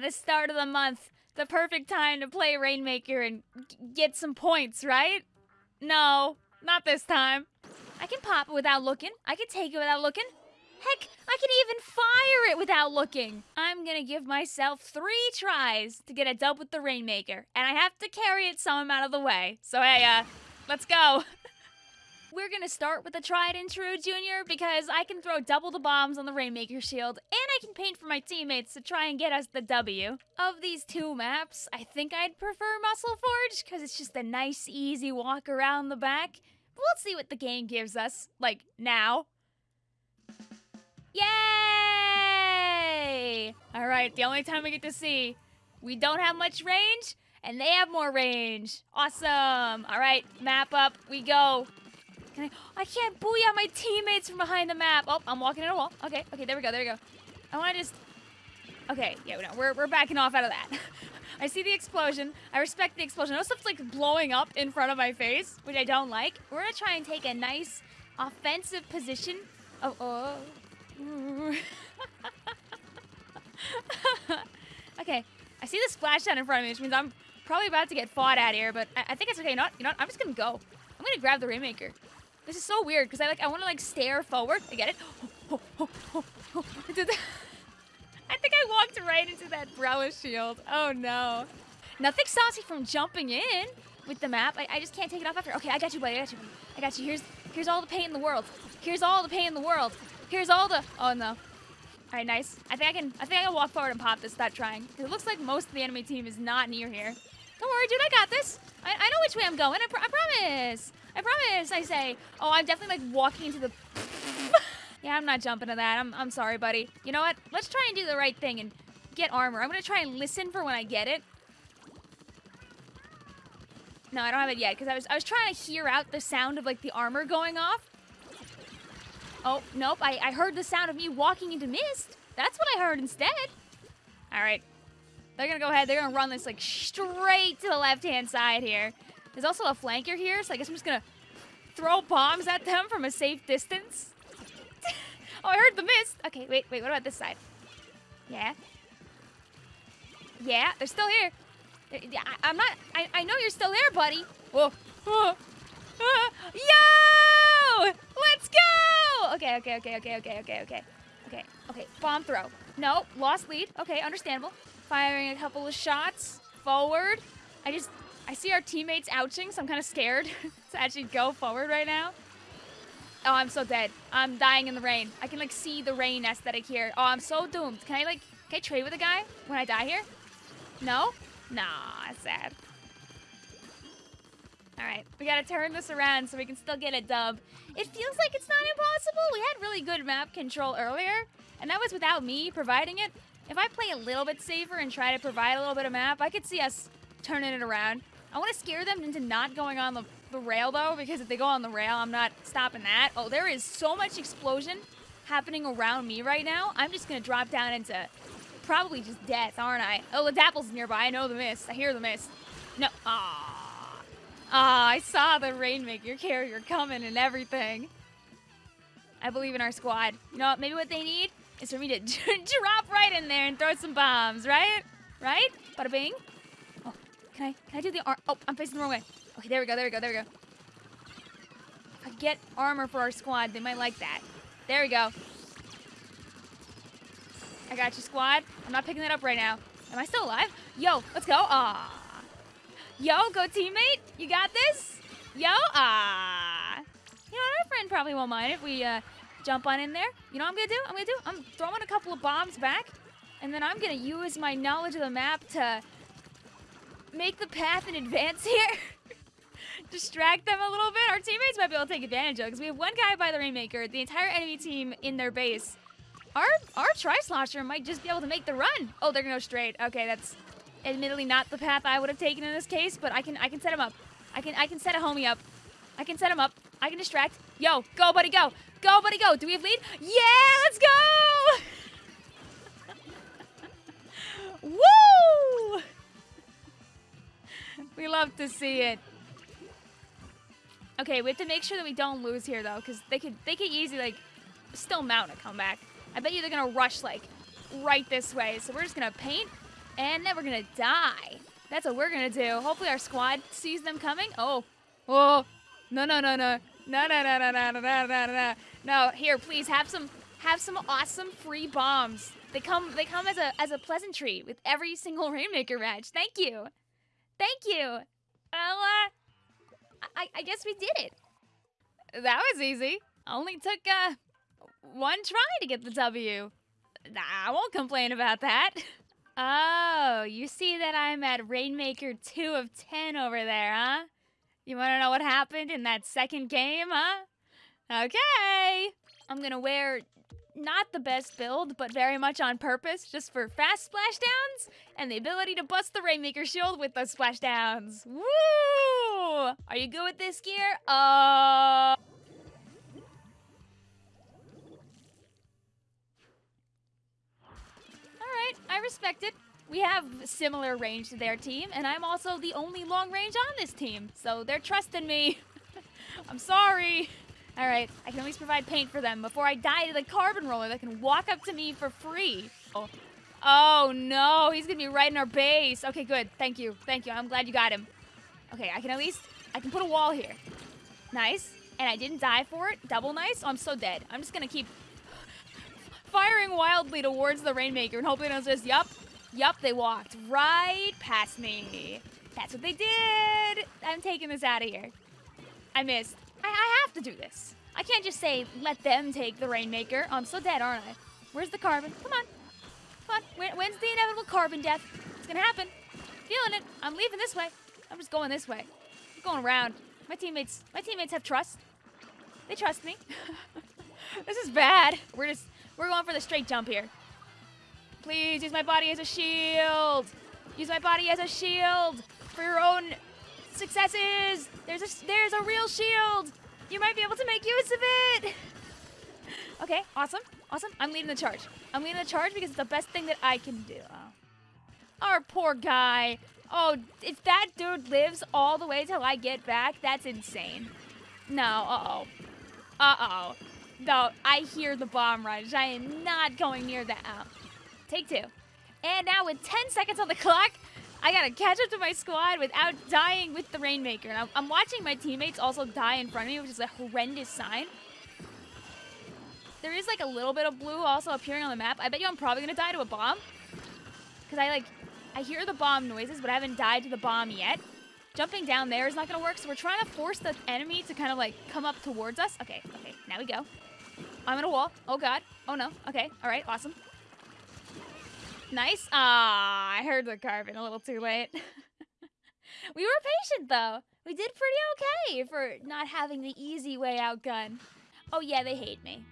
the start of the month. The perfect time to play Rainmaker and get some points, right? No, not this time. I can pop it without looking. I can take it without looking. Heck, I can even fire it without looking. I'm gonna give myself three tries to get a dub with the Rainmaker, and I have to carry it some amount of the way. So hey, uh, let's go. We're gonna start with the tried and true Junior because I can throw double the bombs on the Rainmaker shield and I can paint for my teammates to try and get us the W. Of these two maps, I think I'd prefer Muscle Forge because it's just a nice, easy walk around the back. We'll see what the game gives us, like now. Yay! All right, the only time we get to see, we don't have much range and they have more range. Awesome. All right, map up, we go. Can I? I can't booyah my teammates from behind the map. Oh, I'm walking in a wall. Okay, okay, there we go, there we go. I want to just. Okay, yeah, no, we're we're backing off out of that. I see the explosion. I respect the explosion. Know stuff's like blowing up in front of my face, which I don't like. We're gonna try and take a nice offensive position. Oh, oh. okay, I see the splashdown in front of me, which means I'm probably about to get fought at here, but I, I think it's okay. You know what? You know what? I'm just gonna go. I'm gonna grab the Rainmaker. This is so weird because I like I want to like stare forward. I get it. I think I walked right into that Brella shield. Oh no. Nothing me from jumping in with the map. I, I just can't take it off after. Okay, I got you, buddy. I got you. I got you. Here's here's all the paint in the world. Here's all the paint in the world. Here's all the. Oh no. All right, nice. I think I can. I think I can walk forward and pop this without trying. Cause It looks like most of the enemy team is not near here. Don't worry, dude. I got this. I, I know which way I'm going. I, pr I promise. I promise, I say. Oh, I'm definitely like walking into the... yeah, I'm not jumping to that. I'm, I'm sorry, buddy. You know what? Let's try and do the right thing and get armor. I'm gonna try and listen for when I get it. No, I don't have it yet, because I was, I was trying to hear out the sound of like the armor going off. Oh, nope, I, I heard the sound of me walking into mist. That's what I heard instead. All right. They're gonna go ahead, they're gonna run this like straight to the left-hand side here. There's also a flanker here, so I guess I'm just gonna throw bombs at them from a safe distance. oh, I heard the mist. Okay, wait, wait, what about this side? Yeah. Yeah, they're still here. I, am not, I, I know you're still there, buddy. Whoa. Whoa. Uh, yo! Let's go! Okay, okay, okay, okay, okay, okay, okay. Okay, okay, bomb throw. No, lost lead. Okay, understandable. Firing a couple of shots. Forward. I just I see our teammates ouching, so I'm kind of scared to actually go forward right now. Oh, I'm so dead. I'm dying in the rain. I can, like, see the rain aesthetic here. Oh, I'm so doomed. Can I, like, can I trade with a guy when I die here? No? Nah, sad. All right, we gotta turn this around so we can still get a dub. It feels like it's not impossible. We had really good map control earlier, and that was without me providing it. If I play a little bit safer and try to provide a little bit of map, I could see us turning it around. I want to scare them into not going on the, the rail, though, because if they go on the rail, I'm not stopping that. Oh, there is so much explosion happening around me right now. I'm just going to drop down into probably just death, aren't I? Oh, the Dapple's nearby. I know the mist. I hear the mist. No. Ah. Ah, I saw the Rainmaker carrier coming and everything. I believe in our squad. You know what? Maybe what they need is for me to drop right in there and throw some bombs, right? Right? Bada bing. Can I, can I do the arm? Oh, I'm facing the wrong way. Okay, there we go, there we go, there we go. If I get armor for our squad, they might like that. There we go. I got you, squad. I'm not picking that up right now. Am I still alive? Yo, let's go. Ah. Yo, go teammate. You got this? Yo, ah. You know, our friend probably won't mind if we uh, jump on in there. You know what I'm gonna do? I'm gonna do? I'm throwing a couple of bombs back, and then I'm gonna use my knowledge of the map to make the path in advance here. Distract them a little bit. Our teammates might be able to take advantage of because we have one guy by the Rainmaker, the entire enemy team in their base. Our our Tri-Slosher might just be able to make the run. Oh, they're gonna go straight. Okay, that's admittedly not the path I would have taken in this case, but I can I can set him up. I can I can set a homie up. I can set him up. I can distract. Yo, go buddy, go. Go buddy, go. Do we have lead? Yeah, let's go! We love to see it. Okay, we have to make sure that we don't lose here though, because they could they could easily like still mount a comeback. I bet you they're gonna rush like right this way. So we're just gonna paint And then we're gonna die. That's what we're gonna do. Hopefully our squad sees them coming. Oh, oh, no, no, no, no, no, no, no, no, no, no, no, no, no. No, here, please have some, have some awesome free bombs. They come, they come as a as a pleasantry with every single Rainmaker match. Thank you, thank you. Well, uh, I, I guess we did it. That was easy. Only took uh one try to get the W. I won't complain about that. Oh, you see that I'm at Rainmaker 2 of 10 over there, huh? You want to know what happened in that second game, huh? Okay. I'm to wear not the best build, but very much on purpose, just for fast splashdowns and the ability to bust the Rainmaker shield with those splashdowns. Woo! Are you good with this gear? Uh... Alright, I respect it. We have similar range to their team, and I'm also the only long range on this team, so they're trusting me. I'm sorry. Alright, I can at least provide paint for them before I die to the carbon roller that can walk up to me for free. Oh. oh no, he's gonna be right in our base. Okay, good. Thank you. Thank you. I'm glad you got him. Okay, I can at least, I can put a wall here. Nice. And I didn't die for it. Double nice. Oh, I'm so dead. I'm just gonna keep firing wildly towards the Rainmaker and hoping it'll just, yup, yup, they walked right past me. That's what they did. I'm taking this out of here. I missed. I, I to do this. I can't just say, let them take the Rainmaker. I'm so dead, aren't I? Where's the carbon? Come on. Come on. When's the inevitable carbon death? It's gonna happen. Feeling it. I'm leaving this way. I'm just going this way. I'm going around. My teammates, my teammates have trust. They trust me. this is bad. We're just, we're going for the straight jump here. Please use my body as a shield. Use my body as a shield for your own successes. There's a there's a real shield. You might be able to make use of it. Okay, awesome, awesome. I'm leading the charge. I'm leading the charge because it's the best thing that I can do. Oh. Our poor guy. Oh, if that dude lives all the way till I get back, that's insane. No, uh-oh. Uh-oh. No, I hear the bomb rush. I am not going near that. Oh. Take two. And now with 10 seconds on the clock, I gotta catch up to my squad without dying with the Rainmaker. And I'm, I'm watching my teammates also die in front of me, which is a horrendous sign. There is like a little bit of blue also appearing on the map. I bet you I'm probably gonna die to a bomb. Because I like, I hear the bomb noises, but I haven't died to the bomb yet. Jumping down there is not gonna work, so we're trying to force the enemy to kind of like come up towards us. Okay, okay, now we go. I'm in a wall. Oh god. Oh no. Okay, all right, awesome. Nice. Ah, I heard the carbon a little too late. we were patient, though. We did pretty okay for not having the easy way out gun. Oh, yeah, they hate me.